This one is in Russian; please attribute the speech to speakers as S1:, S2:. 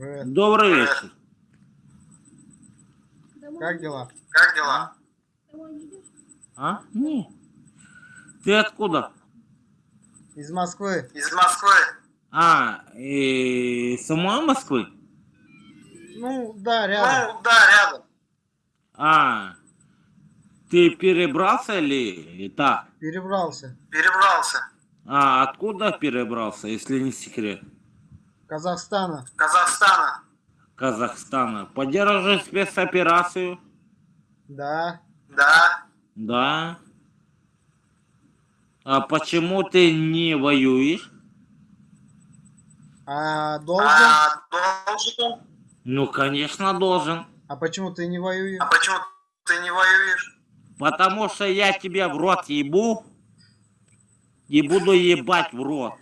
S1: Привет.
S2: Добрый вечер.
S1: Как дела?
S3: Как дела?
S2: А? Не. Ты откуда?
S1: Из Москвы.
S3: Из Москвы?
S2: А, и самой Москвы?
S1: Ну, да, рядом.
S3: Ну, да, рядом.
S2: А, ты перебрался или так?
S1: Перебрался.
S3: Перебрался.
S2: А, откуда перебрался, если не секрет?
S1: Казахстана.
S3: Казахстана.
S2: Казахстана. Поддерживаешь спецоперацию?
S1: Да.
S3: Да.
S2: Да. А почему ты не воюешь?
S1: А должен?
S3: А должен?
S2: Ну, конечно, должен.
S1: А почему ты не воюешь?
S3: А почему ты не воюешь?
S2: Потому что я тебя в рот ебу и буду ебать в рот.